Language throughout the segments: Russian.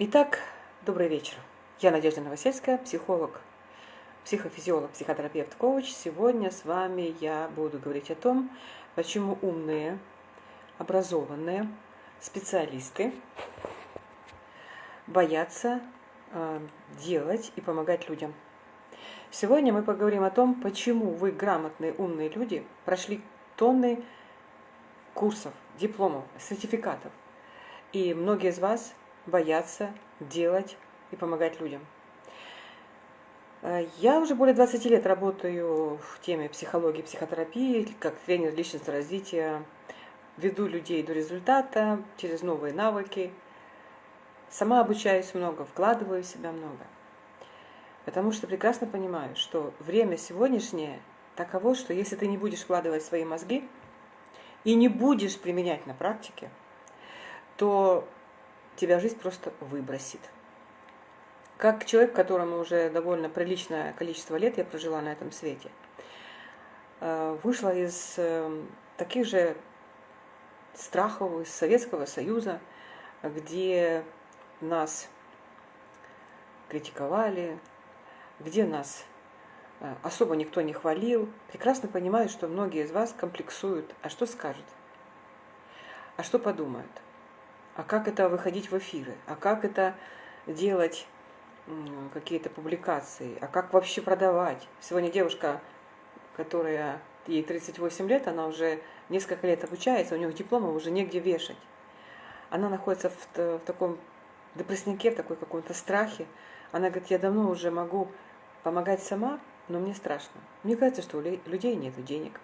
Итак, добрый вечер. Я Надежда Новосельская, психолог, психофизиолог, психотерапевт, коуч. Сегодня с вами я буду говорить о том, почему умные, образованные специалисты боятся э, делать и помогать людям. Сегодня мы поговорим о том, почему вы, грамотные, умные люди, прошли тонны курсов, дипломов, сертификатов. И многие из вас бояться делать и помогать людям. Э, я уже более 20 лет работаю в теме психологии, психотерапии, как тренер личностного развития, веду людей до результата через новые навыки. Сама обучаюсь много, вкладываю в себя много. Потому что прекрасно понимаю, что время сегодняшнее таково, что если ты не будешь вкладывать свои мозги и не будешь применять на практике, то тебя жизнь просто выбросит. Как человек, которому уже довольно приличное количество лет я прожила на этом свете, э, вышла из э, таких же страхов из Советского Союза, где нас критиковали, где нас э, особо никто не хвалил. Прекрасно понимаю, что многие из вас комплексуют. А что скажут? А что подумают? А как это выходить в эфиры, а как это делать какие-то публикации, а как вообще продавать. Сегодня девушка, которая ей 38 лет, она уже несколько лет обучается, у нее диплома уже негде вешать. Она находится в, в таком депресснике, в такой каком-то страхе. Она говорит, я давно уже могу помогать сама, но мне страшно. Мне кажется, что у людей нет денег.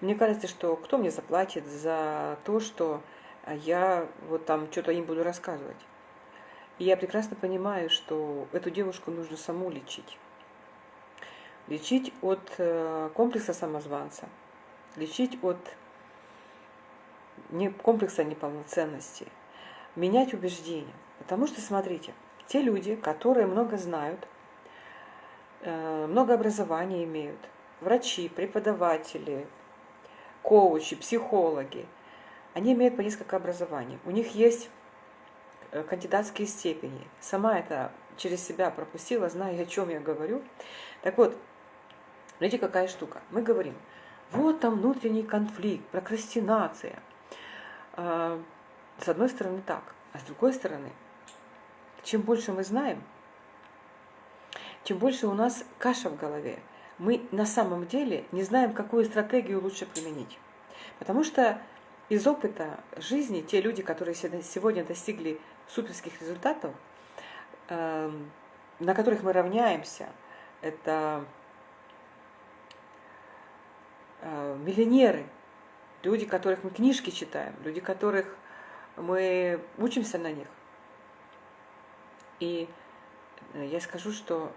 Мне кажется, что кто мне заплатит за то, что я вот там что-то им буду рассказывать. И я прекрасно понимаю, что эту девушку нужно саму лечить. Лечить от э, комплекса самозванца, лечить от комплекса неполноценности, менять убеждения. Потому что, смотрите, те люди, которые много знают, э, много образования имеют, врачи, преподаватели, коучи, психологи – они имеют по несколько образований. У них есть э, кандидатские степени. Сама это через себя пропустила, знаю, о чем я говорю. Так вот, видите, какая штука. Мы говорим, вот там внутренний конфликт, прокрастинация. А, с одной стороны так, а с другой стороны, чем больше мы знаем, чем больше у нас каша в голове, мы на самом деле не знаем, какую стратегию лучше применить. Потому что из опыта жизни те люди, которые сегодня достигли суперских результатов, эм, на которых мы равняемся, это э, миллионеры, люди, которых мы книжки читаем, люди, которых мы учимся на них. И э, я скажу, что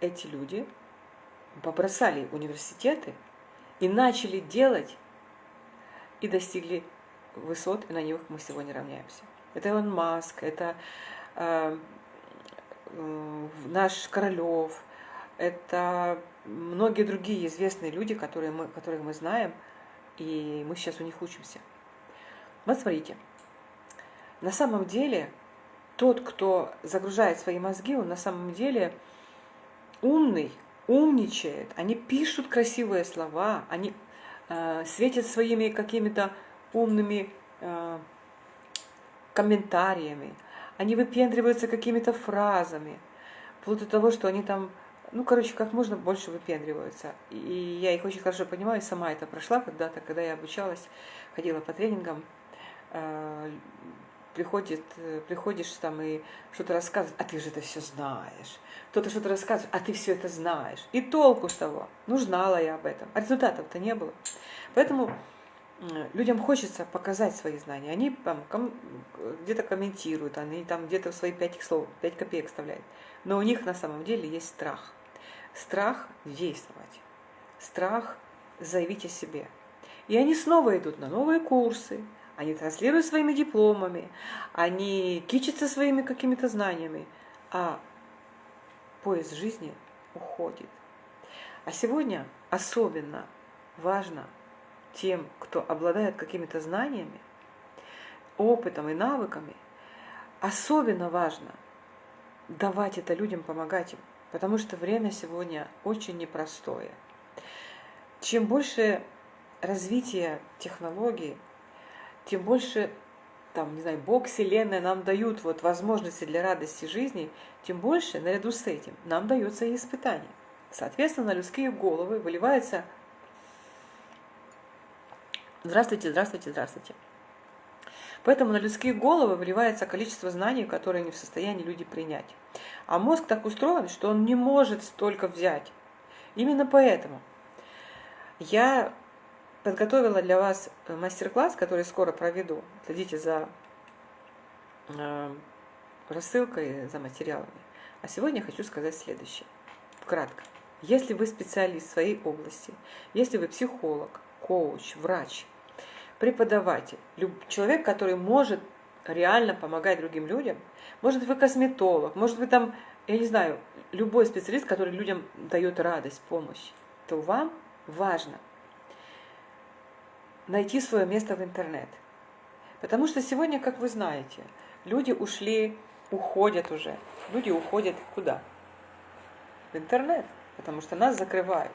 эти люди побросали университеты и начали делать и достигли высот, и на них мы сегодня равняемся. Это Илон Маск, это э, наш Королев, это многие другие известные люди, которые мы, которых мы знаем, и мы сейчас у них учимся. Вот смотрите, на самом деле тот, кто загружает свои мозги, он на самом деле умный, умничает, они пишут красивые слова, они Э, светят своими какими-то умными э, комментариями, они выпендриваются какими-то фразами, вплоть до того, что они там, ну, короче, как можно больше выпендриваются. И я их очень хорошо понимаю, сама это прошла когда-то, когда я обучалась, ходила по тренингам, э, приходит, приходишь там и что-то рассказываешь, а ты же это все знаешь. Кто-то что-то рассказывает, а ты все это знаешь. И толку с того. Ну, знала я об этом. А результатов-то не было. Поэтому людям хочется показать свои знания. Они там ком, где-то комментируют, они там где-то свои пять слов, пять копеек вставляют. Но у них на самом деле есть страх. Страх действовать. Страх заявить о себе. И они снова идут на новые курсы, они транслируют своими дипломами, они кичатся своими какими-то знаниями, а поезд жизни уходит. А сегодня особенно важно тем, кто обладает какими-то знаниями, опытом и навыками, особенно важно давать это людям, помогать им, потому что время сегодня очень непростое. Чем больше развития технологий, тем больше там, не знаю, Бог, Вселенная нам дают вот возможности для радости жизни, тем больше, наряду с этим, нам дается и испытание. Соответственно, на людские головы выливается Здравствуйте, здравствуйте, здравствуйте. Поэтому на людские головы выливается количество знаний, которые не в состоянии люди принять. А мозг так устроен, что он не может столько взять. Именно поэтому я подготовила для вас мастер-класс, который скоро проведу. Следите за э, рассылкой, за материалами. А сегодня хочу сказать следующее. Кратко. Если вы специалист в своей области, если вы психолог, коуч, врач, преподаватель, человек, который может реально помогать другим людям, может быть, вы косметолог, может быть, там, я не знаю, любой специалист, который людям дает радость, помощь, то вам важно – найти свое место в интернет. Потому что сегодня, как вы знаете, люди ушли, уходят уже. Люди уходят куда? В интернет, потому что нас закрывают.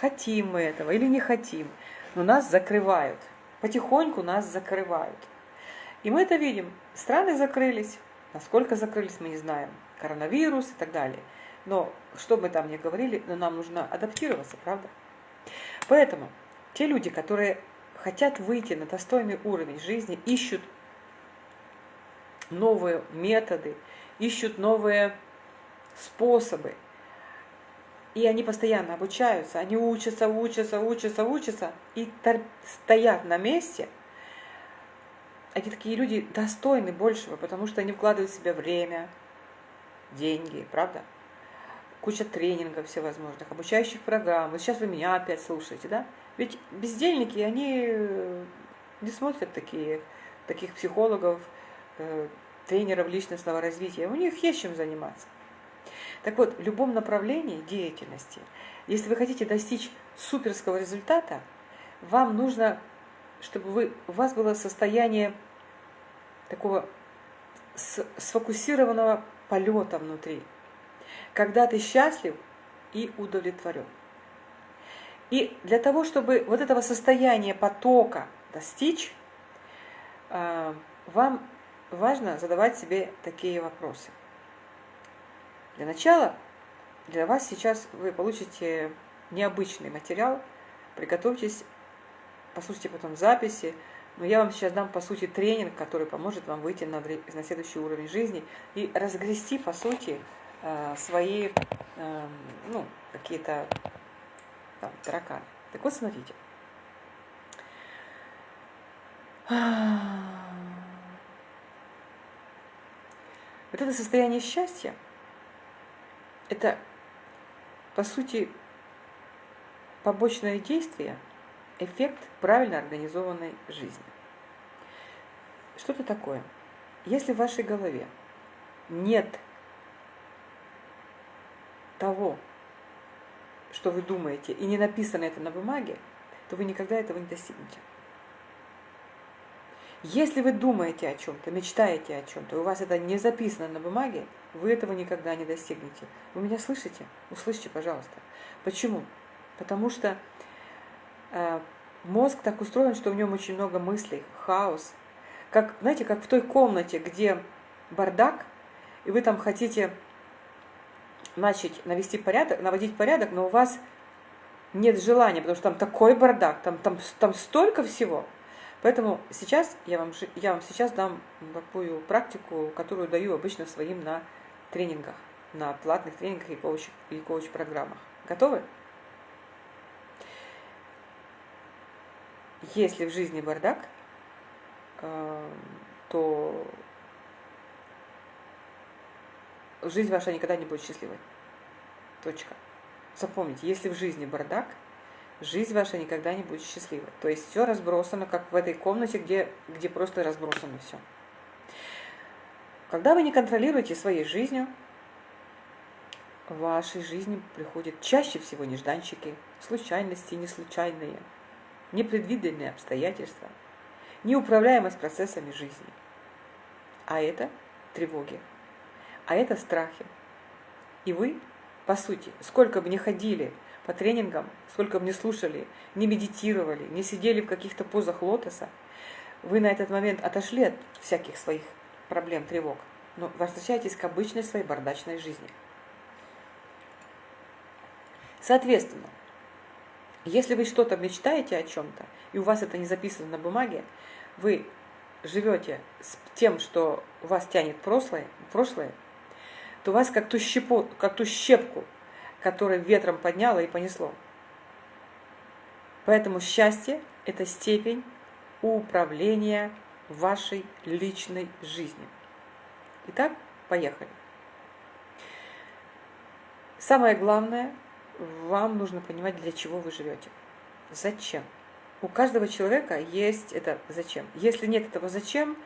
Хотим мы этого или не хотим, но нас закрывают. Потихоньку нас закрывают. И мы это видим. Страны закрылись. Насколько закрылись, мы не знаем. Коронавирус и так далее. Но что бы там ни говорили, но нам нужно адаптироваться, правда? Поэтому те люди, которые хотят выйти на достойный уровень жизни, ищут новые методы, ищут новые способы. И они постоянно обучаются, они учатся, учатся, учатся, учатся и стоят на месте. Эти такие люди достойны большего, потому что они вкладывают в себя время, деньги, правда? Куча тренингов всевозможных, обучающих программ. Вот сейчас вы меня опять слушаете, да? Ведь бездельники, они э, не смотрят такие, таких психологов, э, тренеров личностного развития. У них есть чем заниматься. Так вот, в любом направлении деятельности, если вы хотите достичь суперского результата, вам нужно, чтобы вы, у вас было состояние такого сфокусированного полета внутри, когда ты счастлив и удовлетворен. И для того, чтобы вот этого состояния потока достичь, э, вам важно задавать себе такие вопросы. Для начала для вас сейчас вы получите необычный материал, приготовьтесь, послушайте потом записи, но я вам сейчас дам, по сути, тренинг, который поможет вам выйти на, на следующий уровень жизни и разгрести, по сути, э, свои эм, ну, какие-то там, тараканы. Так вот, смотрите. Вот это состояние счастья, это, по сути, побочное действие, эффект правильно организованной жизни. Что это такое? Если в вашей голове нет того, что вы думаете, и не написано это на бумаге, то вы никогда этого не достигнете. Если вы думаете о чем-то, мечтаете о чем-то, у вас это не записано на бумаге, вы этого никогда не достигнете. Вы меня слышите? Услышьте, пожалуйста. Почему? Потому что э, мозг так устроен, что в нем очень много мыслей, хаос. Как, знаете, как в той комнате, где бардак, и вы там хотите начать навести порядок, наводить порядок, но у вас нет желания, потому что там такой бардак, там, там, там столько всего. Поэтому сейчас я вам, я вам сейчас дам такую практику, которую даю обычно своим на тренингах, на платных тренингах и коуч, и коуч-программах. Готовы? Если в жизни бардак, э, то жизнь ваша никогда не будет счастливой. Точка. Запомните, если в жизни бардак, жизнь ваша никогда не будет счастливой. То есть все разбросано, как в этой комнате, где, где просто разбросано все. Когда вы не контролируете своей жизнью, в вашей жизни приходят чаще всего нежданчики, случайности неслучайные, непредвиденные обстоятельства, неуправляемость процессами жизни. А это тревоги, а это страхи. И вы, по сути, сколько бы ни ходили по тренингам, сколько бы ни слушали, не медитировали, не сидели в каких-то позах лотоса, вы на этот момент отошли от всяких своих проблем, тревог, но возвращаетесь к обычной своей бардачной жизни. Соответственно, если вы что-то мечтаете о чем-то, и у вас это не записано на бумаге, вы живете с тем, что вас тянет прошлое, прошлое то вас как ту, щепу, как ту щепку, которую ветром подняло и понесло. Поэтому счастье – это степень управления вашей личной жизнью. Итак, поехали. Самое главное, вам нужно понимать, для чего вы живете. Зачем? У каждого человека есть это зачем. Если нет этого зачем,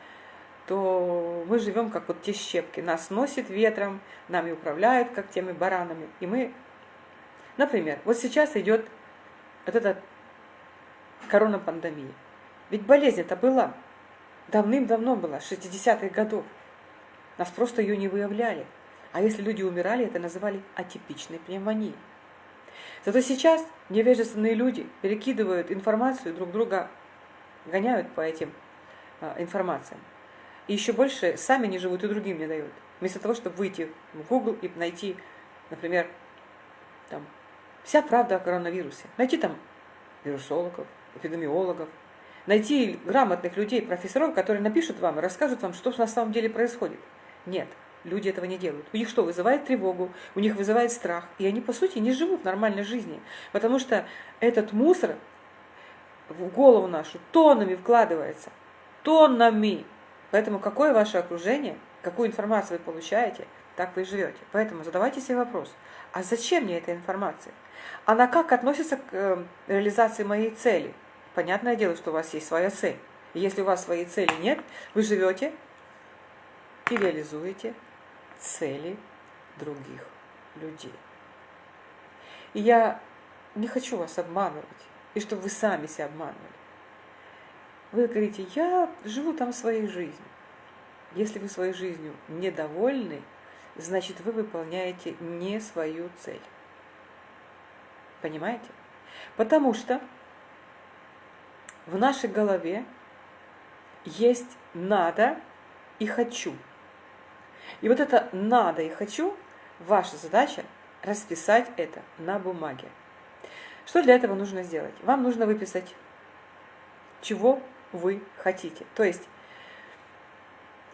то мы живем как вот те щепки. Нас носит ветром, нами управляют, как теми баранами. И мы, например, вот сейчас идет вот эта корона-пандемия. Ведь болезнь это была. Давным-давно была, 60-х годов. Нас просто ее не выявляли. А если люди умирали, это называли атипичной пневмонией. Зато сейчас невежественные люди перекидывают информацию друг друга, гоняют по этим а, информациям. И еще больше сами не живут и другим не дают. Вместо того, чтобы выйти в Google и найти, например, там, вся правда о коронавирусе. Найти там вирусологов, эпидемиологов, найти грамотных людей, профессоров, которые напишут вам и расскажут вам, что на самом деле происходит. Нет, люди этого не делают. У них что, вызывает тревогу, у них вызывает страх, и они, по сути, не живут нормальной жизнью, потому что этот мусор в голову нашу тоннами вкладывается, тоннами. Поэтому какое ваше окружение, какую информацию вы получаете, так вы и живете. Поэтому задавайте себе вопрос, а зачем мне эта информация? Она как относится к э, реализации моей цели? Понятное дело, что у вас есть своя цель. Если у вас своей цели нет, вы живете и реализуете цели других людей. И я не хочу вас обманывать, и чтобы вы сами себя обманывали. Вы говорите, я живу там своей жизнью. Если вы своей жизнью недовольны, значит вы выполняете не свою цель. Понимаете? Потому что в нашей голове есть надо и хочу. И вот это надо и хочу, ваша задача расписать это на бумаге. Что для этого нужно сделать? Вам нужно выписать, чего вы хотите. То есть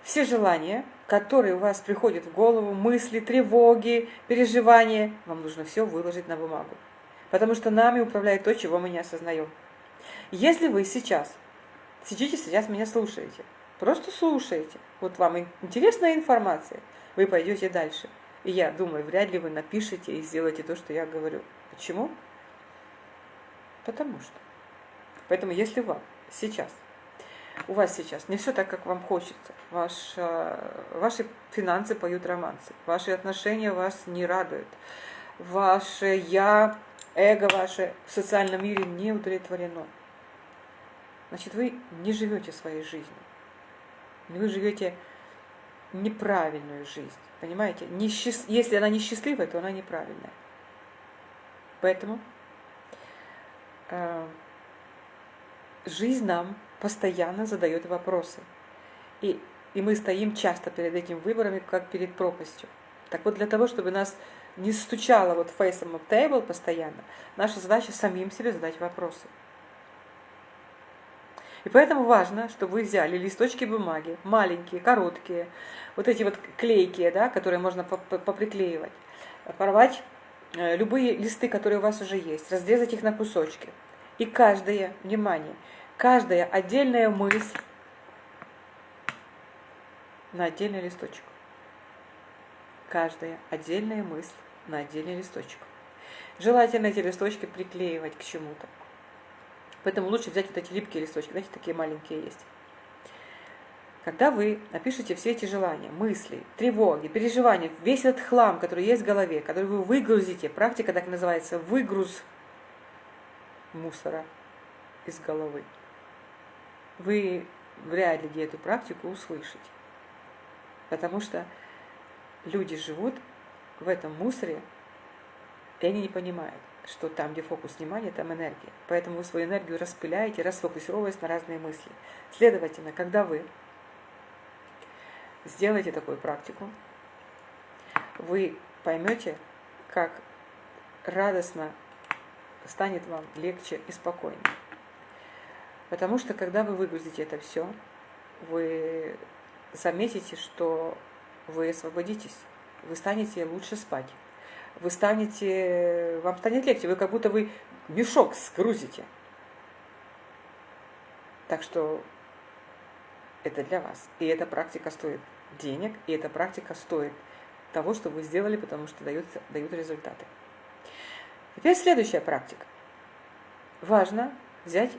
все желания, которые у вас приходят в голову, мысли, тревоги, переживания, вам нужно все выложить на бумагу. Потому что нами управляет то, чего мы не осознаем. Если вы сейчас, сидите сейчас меня слушаете, просто слушаете, вот вам интересная информация, вы пойдете дальше. И я думаю, вряд ли вы напишите и сделаете то, что я говорю. Почему? Потому что. Поэтому если вам сейчас, у вас сейчас не все так, как вам хочется, ваш, э, ваши финансы поют романсы, ваши отношения вас не радуют, ваше «я», эго ваше в социальном мире не удовлетворено, значит, вы не живете своей жизнью. Вы живете неправильную жизнь. Понимаете? Несчаст... Если она несчастливая, то она неправильная. Поэтому э, жизнь нам постоянно задает вопросы. И, и мы стоим часто перед этими выборами, как перед пропастью. Так вот, для того, чтобы нас не стучало вот face up table постоянно, наша задача самим себе задать вопросы. И поэтому важно, чтобы вы взяли листочки бумаги, маленькие, короткие, вот эти вот клейкие, да, которые можно поприклеивать, порвать э, любые листы, которые у вас уже есть, разрезать их на кусочки. И каждое, внимание, каждая отдельная мысль на отдельный листочек. Каждая отдельная мысль на отдельный листочек. Желательно эти листочки приклеивать к чему-то. Поэтому лучше взять вот эти липкие листочки, знаете, такие маленькие есть. Когда вы напишете все эти желания, мысли, тревоги, переживания, весь этот хлам, который есть в голове, который вы выгрузите, практика так называется, выгруз мусора из головы, вы вряд ли эту практику услышите. Потому что люди живут в этом мусоре, и они не понимают, что там, где фокус внимания, там энергия. Поэтому вы свою энергию распыляете, расфокусировываясь на разные мысли. Следовательно, когда вы сделаете такую практику, вы поймете, как радостно станет вам легче и спокойнее. Потому что когда вы выгрузите это все, вы заметите, что вы освободитесь, вы станете лучше спать, вы станете, вам станет легче, вы как будто вы мешок сгрузите. Так что это для вас. И эта практика стоит денег, и эта практика стоит того, что вы сделали, потому что даются, дают результаты. Теперь следующая практика. Важно взять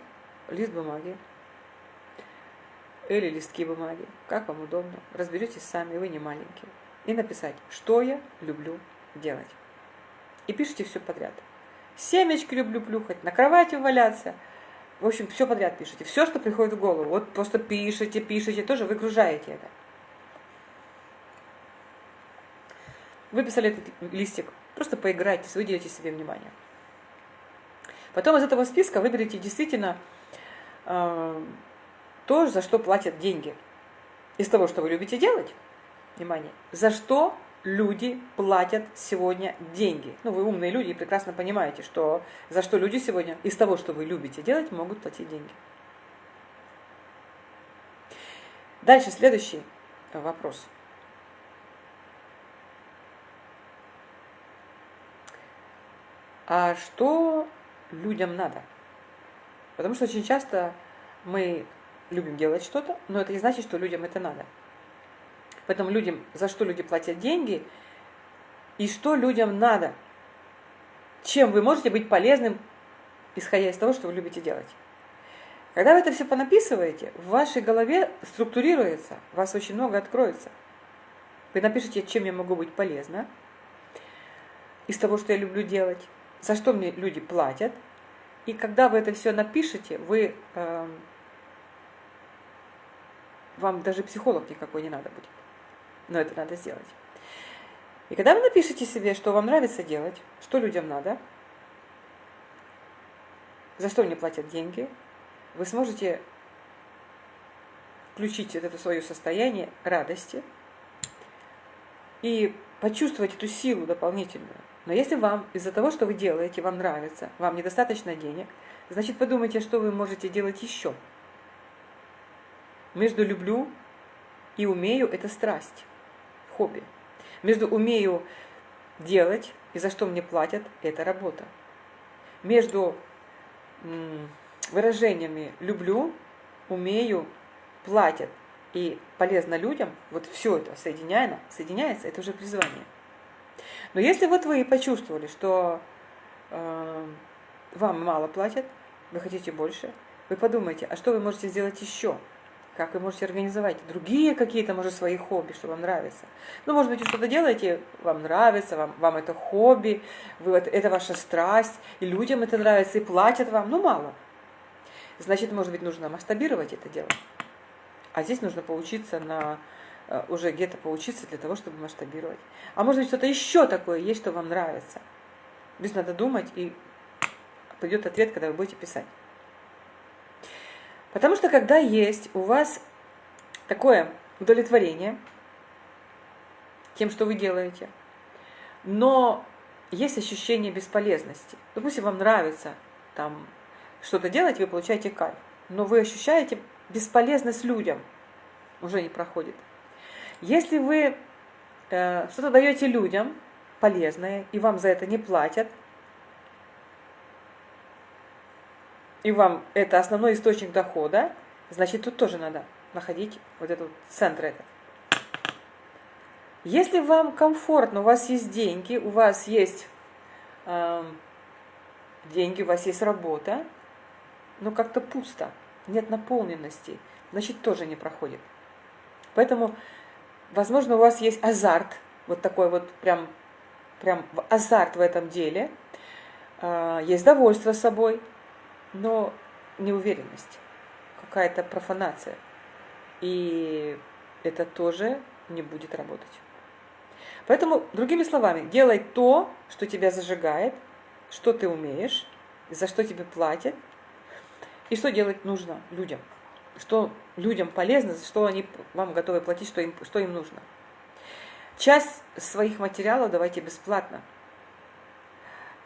лист бумаги или листки бумаги, как вам удобно. Разберетесь сами, вы не маленькие. И написать, что я люблю делать. И пишите все подряд. Семечки люблю плюхать, на кровати валяться. В общем, все подряд пишите. Все, что приходит в голову. Вот просто пишите, пишите, тоже выгружаете это. Выписали этот листик. Просто поиграйтесь, выделите себе внимание. Потом из этого списка выберите действительно то, за что платят деньги. Из того, что вы любите делать, внимание, за что люди платят сегодня деньги. Ну, вы умные люди и прекрасно понимаете, что за что люди сегодня из того, что вы любите делать, могут платить деньги. Дальше следующий вопрос. А что людям надо? Потому что очень часто мы любим делать что-то, но это не значит, что людям это надо. Поэтому людям, за что люди платят деньги, и что людям надо. Чем вы можете быть полезным, исходя из того, что вы любите делать. Когда вы это все понаписываете, в вашей голове структурируется, у вас очень много откроется. Вы напишите, чем я могу быть полезна, из того, что я люблю делать, за что мне люди платят. И когда вы это все напишете, вы, э, вам даже психолог никакой не надо будет. Но это надо сделать. И когда вы напишете себе, что вам нравится делать, что людям надо, за что мне платят деньги, вы сможете включить вот это свое состояние радости и почувствовать эту силу дополнительную. Но если вам из-за того, что вы делаете, вам нравится, вам недостаточно денег, значит подумайте, что вы можете делать еще. Между люблю и умею – это страсть, хобби. Между умею делать и за что мне платят – это работа. Между выражениями люблю, умею, платят и полезно людям, вот все это соединяется, соединяется, это уже призвание. Но если вот вы почувствовали, что э, вам мало платят, вы хотите больше, вы подумайте, а что вы можете сделать еще? Как вы можете организовать другие какие-то, может, свои хобби, что вам нравится. Ну, может быть, вы что-то делаете, вам нравится, вам, вам это хобби, вы, это, это ваша страсть, и людям это нравится, и платят вам, ну, мало. Значит, может быть, нужно масштабировать это дело. А здесь нужно поучиться на Э, уже где-то поучиться для того, чтобы масштабировать. А может быть, что-то еще такое есть, что вам нравится. Здесь надо думать, и придет ответ, когда вы будете писать. Потому что когда есть у вас такое удовлетворение тем, что вы делаете, но есть ощущение бесполезности. Допустим, вам нравится там что-то делать, вы получаете кайф, но вы ощущаете бесполезность людям, уже не проходит. Если вы э, что-то даете людям полезное, и вам за это не платят, и вам это основной источник дохода, значит, тут тоже надо находить вот этот центр этот. Если вам комфортно, у вас есть деньги, у вас есть э, деньги, у вас есть работа, но как-то пусто, нет наполненности, значит, тоже не проходит. Поэтому Возможно, у вас есть азарт, вот такой вот прям, прям азарт в этом деле, а, есть довольство собой, но неуверенность, какая-то профанация. И это тоже не будет работать. Поэтому, другими словами, делай то, что тебя зажигает, что ты умеешь, за что тебе платят, и что делать нужно людям. Что людям полезно, за что они вам готовы платить, что им, что им нужно. Часть своих материалов давайте бесплатно,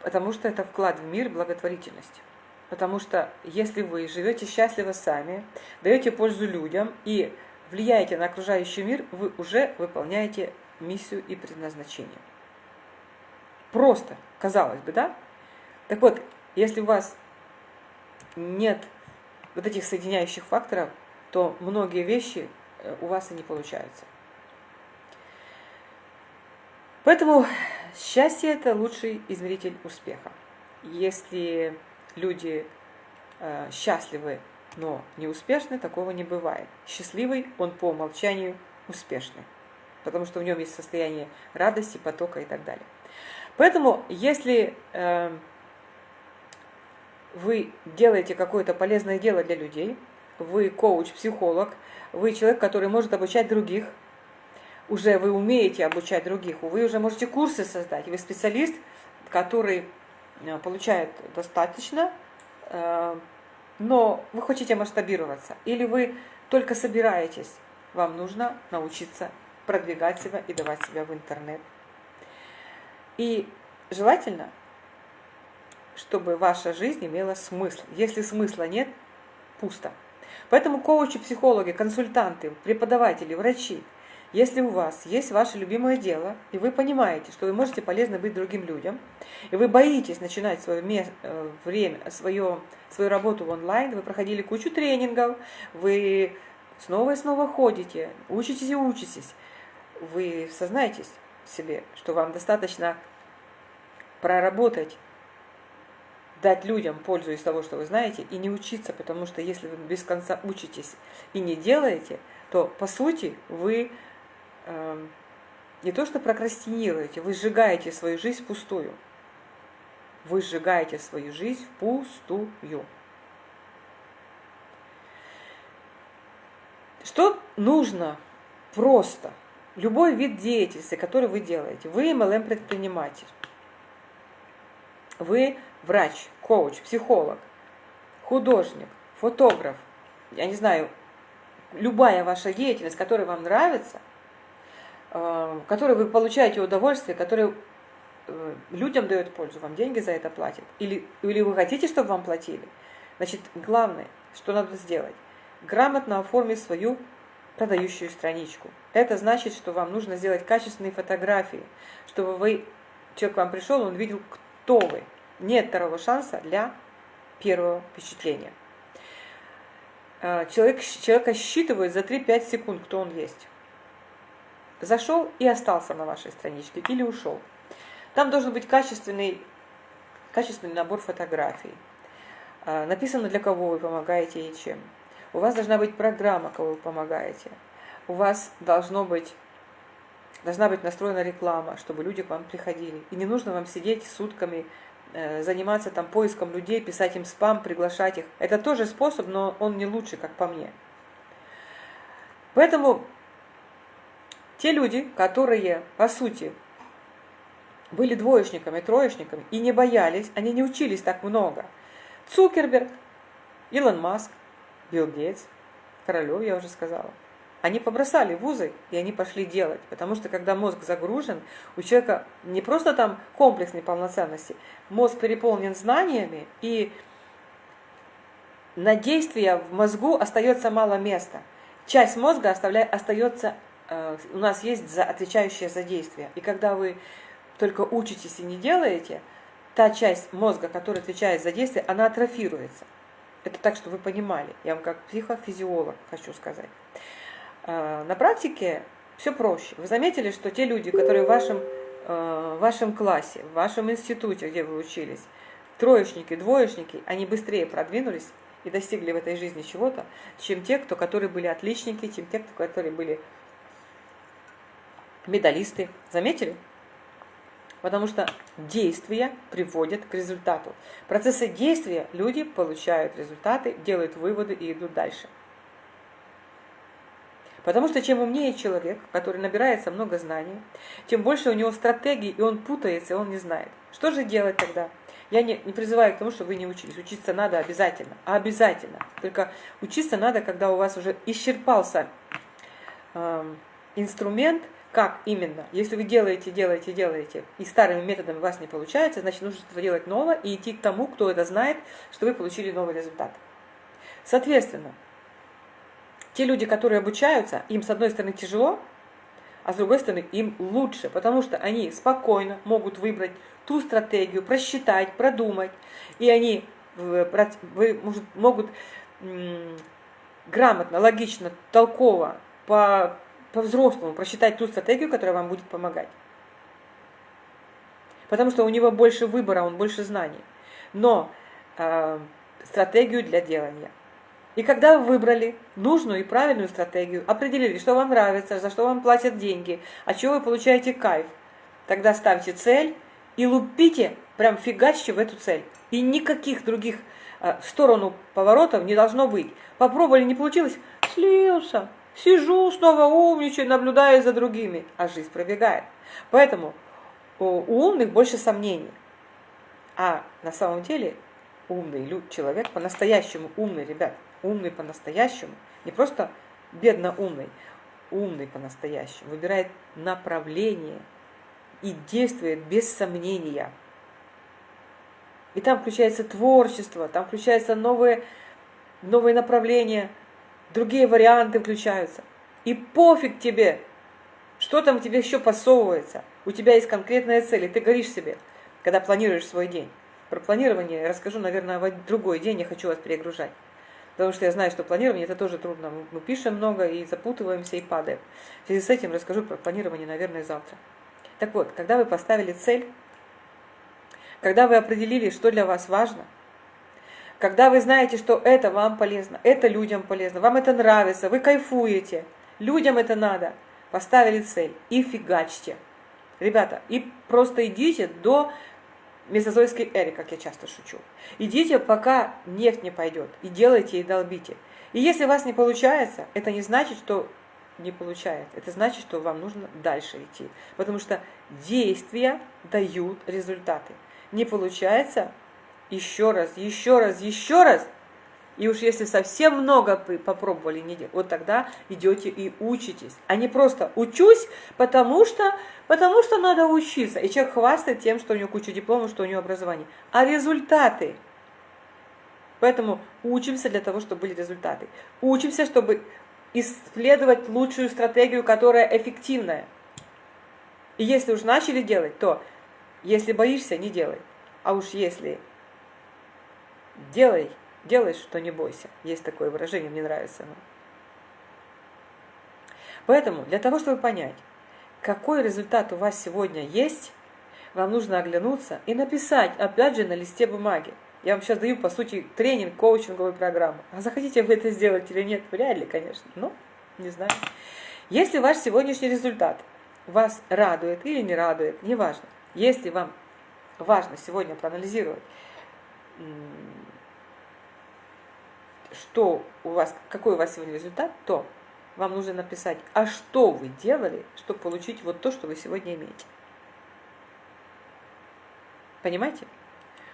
потому что это вклад в мир благотворительность. Потому что если вы живете счастливо сами, даете пользу людям и влияете на окружающий мир, вы уже выполняете миссию и предназначение. Просто, казалось бы, да? Так вот, если у вас нет вот этих соединяющих факторов, то многие вещи э, у вас и не получаются. Поэтому счастье – это лучший измеритель успеха. Если люди э, счастливы, но не успешны, такого не бывает. Счастливый, он по умолчанию успешный, потому что в нем есть состояние радости, потока и так далее. Поэтому, если э, вы делаете какое-то полезное дело для людей, вы коуч, психолог, вы человек, который может обучать других, уже вы умеете обучать других, вы уже можете курсы создать, вы специалист, который э, получает достаточно, э, но вы хотите масштабироваться, или вы только собираетесь, вам нужно научиться продвигать себя и давать себя в интернет. И желательно чтобы ваша жизнь имела смысл. Если смысла нет, пусто. Поэтому коучи, психологи, консультанты, преподаватели, врачи, если у вас есть ваше любимое дело, и вы понимаете, что вы можете полезно быть другим людям, и вы боитесь начинать свое э, время, свое, свою работу в онлайн, вы проходили кучу тренингов, вы снова и снова ходите, учитесь и учитесь, вы сознаетесь себе, что вам достаточно проработать дать людям пользу из того, что вы знаете, и не учиться, потому что если вы без конца учитесь и не делаете, то по сути вы э, не то что прокрастинируете, вы сжигаете свою жизнь пустую. Вы сжигаете свою жизнь пустую. Что нужно просто? Любой вид деятельности, который вы делаете. Вы MLM-предприниматель. Вы врач, коуч, психолог, художник, фотограф, я не знаю, любая ваша деятельность, которая вам нравится, э, которой вы получаете удовольствие, которая э, людям дает пользу, вам деньги за это платят, или, или вы хотите, чтобы вам платили, значит, главное, что надо сделать, грамотно оформить свою продающую страничку. Это значит, что вам нужно сделать качественные фотографии, чтобы вы, человек к вам пришел, он видел, кто вы, нет второго шанса для первого впечатления. А, человек, человека считывает за 3-5 секунд, кто он есть. Зашел и остался на вашей страничке или ушел. Там должен быть качественный, качественный набор фотографий. А, написано, для кого вы помогаете и чем. У вас должна быть программа, кого вы помогаете. У вас должно быть, должна быть настроена реклама, чтобы люди к вам приходили. И не нужно вам сидеть сутками Э, заниматься там поиском людей, писать им спам, приглашать их. Это тоже способ, но он не лучший, как по мне. Поэтому те люди, которые, по сути, были двоечниками, троечниками и не боялись, они не учились так много. Цукерберг, Илон Маск, Билл Гейтс, Королев, я уже сказала – они побросали вузы, и они пошли делать. Потому что когда мозг загружен, у человека не просто там комплекс неполноценности, мозг переполнен знаниями, и на действия в мозгу остается мало места. Часть мозга оставляет, остается, э, у нас есть за, отвечающая за действие. И когда вы только учитесь и не делаете, та часть мозга, которая отвечает за действие, она атрофируется. Это так, чтобы вы понимали. Я вам как психофизиолог хочу сказать. А, на практике все проще. Вы заметили, что те люди, которые в вашем, э, в вашем классе, в вашем институте, где вы учились, троечники, двоечники, они быстрее продвинулись и достигли в этой жизни чего-то, чем те, кто, которые были отличники, чем те, кто, которые были медалисты. Заметили? Потому что действия приводят к результату. В процессе действия люди получают результаты, делают выводы и идут дальше. Потому что чем умнее человек, который набирается много знаний, тем больше у него стратегий, и он путается, и он не знает. Что же делать тогда? Я не, не призываю к тому, чтобы вы не учились. Учиться надо обязательно. А обязательно. Только учиться надо, когда у вас уже исчерпался э, инструмент, как именно. Если вы делаете, делаете, делаете, и старыми методами у вас не получается, значит, нужно что-то делать новое и идти к тому, кто это знает, что вы получили новый результат. Соответственно, те люди, которые обучаются, им с одной стороны тяжело, а с другой стороны им лучше, потому что они спокойно могут выбрать ту стратегию, просчитать, продумать, и они могут грамотно, логично, толково, по, по-взрослому просчитать ту стратегию, которая вам будет помогать. Потому что у него больше выбора, он больше знаний. Но э, стратегию для делания – и когда вы выбрали нужную и правильную стратегию, определили, что вам нравится, за что вам платят деньги, от чего вы получаете кайф, тогда ставьте цель и лупите, прям фигачьте в эту цель. И никаких других э, в сторону поворотов не должно быть. Попробовали, не получилось, слился. Сижу, снова умничаю, наблюдаю за другими, а жизнь пробегает. Поэтому у умных больше сомнений. А на самом деле умный человек, по-настоящему умный, ребят, умный по-настоящему, не просто бедно умный, умный по-настоящему, выбирает направление и действует без сомнения. И там включается творчество, там включаются новые, новые направления, другие варианты включаются. И пофиг тебе, что там тебе еще посовывается. У тебя есть конкретная цель, и ты горишь себе, когда планируешь свой день. Про планирование расскажу, наверное, в другой день, я хочу вас перегружать. Потому что я знаю, что планирование это тоже трудно. Мы пишем много и запутываемся и падаем. В связи с этим расскажу про планирование, наверное, завтра. Так вот, когда вы поставили цель, когда вы определили, что для вас важно, когда вы знаете, что это вам полезно, это людям полезно, вам это нравится, вы кайфуете, людям это надо, поставили цель и фигачьте. Ребята, и просто идите до мезозойской эре, как я часто шучу. Идите, пока нефть не пойдет, и делайте, и долбите. И если у вас не получается, это не значит, что не получается. Это значит, что вам нужно дальше идти. Потому что действия дают результаты. Не получается, еще раз, еще раз, еще раз, и уж если совсем много попробовали, не вот тогда идете и учитесь. А не просто учусь, потому что, потому что надо учиться. И человек хвастает тем, что у него куча дипломов, что у него образование. А результаты? Поэтому учимся для того, чтобы были результаты. Учимся, чтобы исследовать лучшую стратегию, которая эффективная. И если уж начали делать, то если боишься, не делай. А уж если делай, Делай, что не бойся. Есть такое выражение, мне нравится оно. Поэтому, для того, чтобы понять, какой результат у вас сегодня есть, вам нужно оглянуться и написать, опять же, на листе бумаги. Я вам сейчас даю, по сути, тренинг, коучинговую программу. А захотите вы это сделать или нет? Вряд ли, конечно. Но, не знаю. Если ваш сегодняшний результат вас радует или не радует, неважно. Если вам важно сегодня проанализировать что у вас, какой у вас сегодня результат, то вам нужно написать, а что вы делали, чтобы получить вот то, что вы сегодня имеете. Понимаете?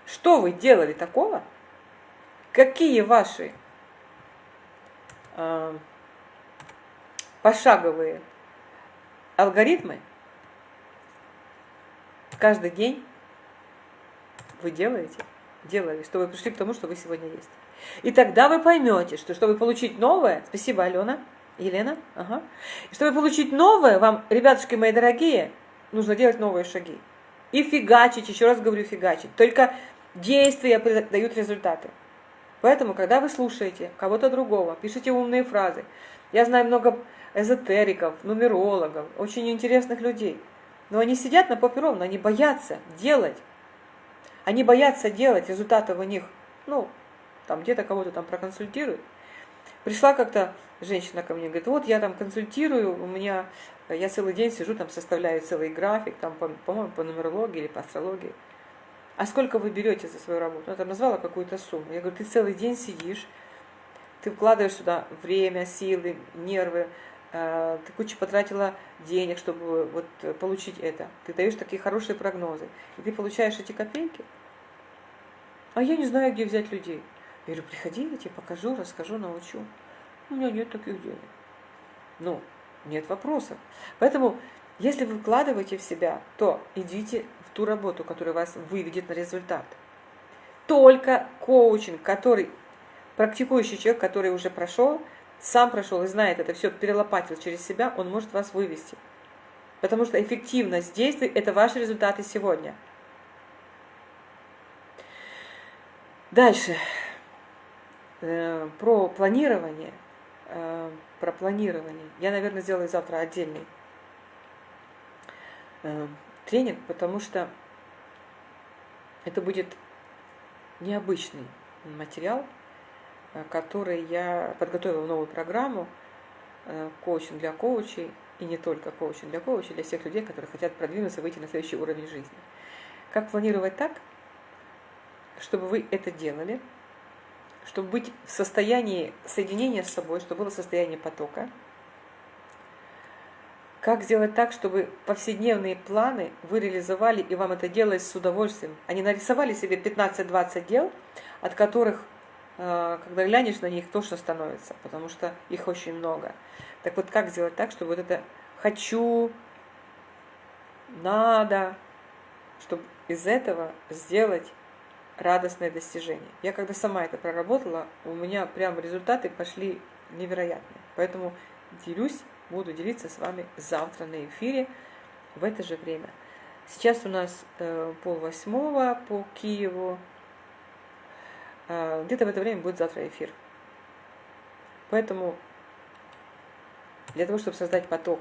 Что вы делали такого? Какие ваши э, пошаговые алгоритмы каждый день вы делаете, делали, чтобы пришли к тому, что вы сегодня есть. И тогда вы поймете, что чтобы получить новое, спасибо, Алена, Елена, ага, чтобы получить новое, вам, ребятушки мои дорогие, нужно делать новые шаги. И фигачить, еще раз говорю, фигачить. Только действия дают результаты. Поэтому, когда вы слушаете кого-то другого, пишите умные фразы. Я знаю много эзотериков, нумерологов, очень интересных людей. Но они сидят на попе ровно, они боятся делать. Они боятся делать, результатов у них, ну, там где-то кого-то там проконсультирует. Пришла как-то женщина ко мне, говорит, вот я там консультирую, у меня, я целый день сижу, там составляю целый график, там, по-моему, по нумерологии или по астрологии. А сколько вы берете за свою работу? Она там назвала какую-то сумму. Я говорю, ты целый день сидишь, ты вкладываешь сюда время, силы, нервы, э, ты кучу потратила денег, чтобы вот получить это. Ты даешь такие хорошие прогнозы. И ты получаешь эти копейки. А я не знаю, где взять людей. Говорю, приходи, я тебе покажу, расскажу, научу. У меня нет таких денег. Ну, нет вопросов. Поэтому, если вы вкладываете в себя, то идите в ту работу, которая вас выведет на результат. Только коучинг, который, практикующий человек, который уже прошел, сам прошел и знает это все, перелопатил через себя, он может вас вывести. Потому что эффективность действий – это ваши результаты сегодня. Дальше. Э, про планирование. Э, про планирование. Я, наверное, сделаю завтра отдельный э, тренинг, потому что это будет необычный материал, который я подготовила новую программу коучинг для коучей, и не только коучинг для коучей, для всех людей, которые хотят продвинуться, выйти на следующий уровень жизни. Как планировать так, чтобы вы это делали, чтобы быть в состоянии соединения с собой, чтобы было состояние потока. Как сделать так, чтобы повседневные планы вы реализовали и вам это делалось с удовольствием, не нарисовали себе 15-20 дел, от которых, э, когда глянешь на них, тошно становится, потому что их очень много. Так вот, как сделать так, чтобы вот это «хочу», «надо», чтобы из этого сделать радостное достижение. Я когда сама это проработала, у меня прям результаты пошли невероятные. Поэтому делюсь, буду делиться с вами завтра на эфире в это же время. Сейчас у нас э, пол восьмого по Киеву. Э, Где-то в это время будет завтра эфир. Поэтому для того, чтобы создать поток,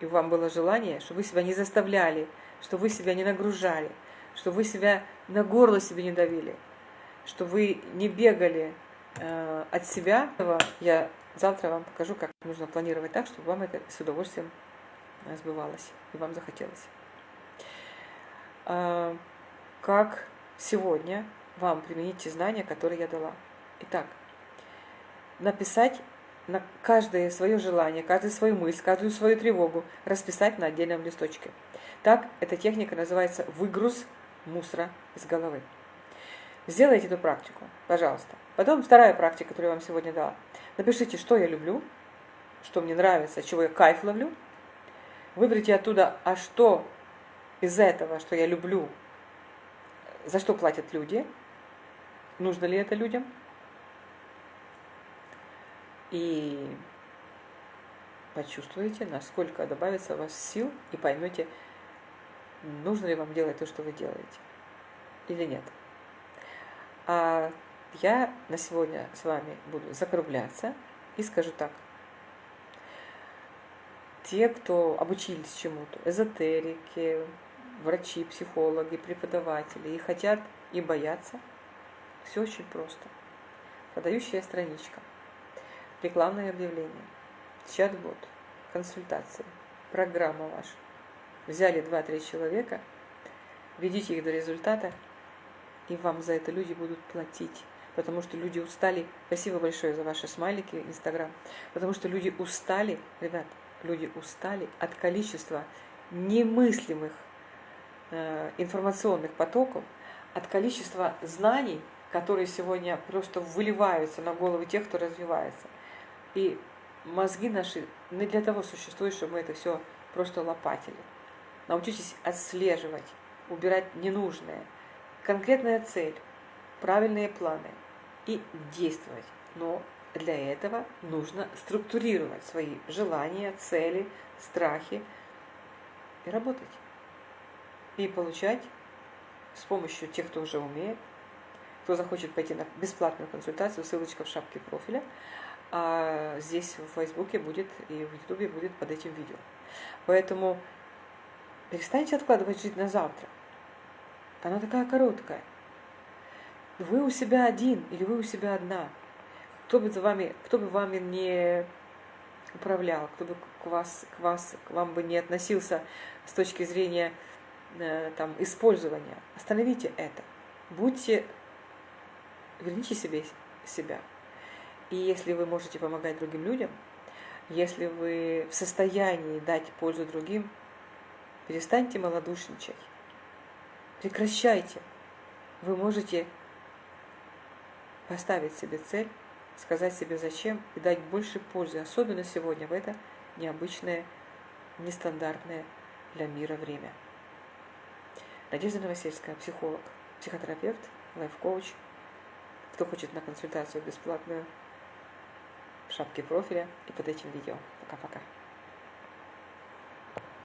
и вам было желание, чтобы вы себя не заставляли, чтобы вы себя не нагружали, чтобы вы себя на горло себе не давили, чтобы вы не бегали э, от себя. Я завтра вам покажу, как нужно планировать так, чтобы вам это с удовольствием сбывалось и вам захотелось. Э, как сегодня вам применить те знания, которые я дала. Итак, написать на каждое свое желание, каждую свою мысль, каждую свою тревогу расписать на отдельном листочке. Так, эта техника называется выгруз мусора из головы. Сделайте эту практику, пожалуйста. Потом вторая практика, которую я вам сегодня дала. Напишите, что я люблю, что мне нравится, чего я кайф ловлю. Выберите оттуда, а что из этого, что я люблю, за что платят люди, нужно ли это людям. И почувствуете, насколько добавится у вас сил, и поймете, нужно ли вам делать то, что вы делаете, или нет. А я на сегодня с вами буду закругляться и скажу так. Те, кто обучились чему-то, эзотерики, врачи, психологи, преподаватели, и хотят, и боятся, все очень просто. Подающая страничка, рекламное объявление, чат-бот, консультации, программа ваша взяли 2-3 человека, ведите их до результата, и вам за это люди будут платить. Потому что люди устали. Спасибо большое за ваши смайлики, Инстаграм. Потому что люди устали, ребят, люди устали от количества немыслимых э, информационных потоков, от количества знаний, которые сегодня просто выливаются на головы тех, кто развивается. И мозги наши не для того существуют, чтобы мы это все просто лопатили. Научитесь отслеживать, убирать ненужное. Конкретная цель, правильные планы и действовать. Но для этого нужно структурировать свои желания, цели, страхи и работать. И получать с помощью тех, кто уже умеет, кто захочет пойти на бесплатную консультацию, ссылочка в шапке профиля, а здесь в Фейсбуке будет и в Ютубе будет под этим видео. Поэтому Перестаньте откладывать жизнь на завтра. Она такая короткая. Вы у себя один или вы у себя одна. Кто бы, за вами, кто бы вами не управлял, кто бы к, вас, к, вас, к вам бы не относился с точки зрения э, там, использования. Остановите это. Будьте, верните себе себя. И если вы можете помогать другим людям, Если вы в состоянии дать пользу другим, перестаньте малодушничать. Прекращайте. Вы можете поставить себе цель, сказать себе зачем и дать больше пользы, особенно сегодня в это необычное, нестандартное для мира время. Надежда Новосельская, психолог, психотерапевт, лайф-коуч. Кто хочет на консультацию бесплатную, в шапке профиля и под этим видео. Пока-пока.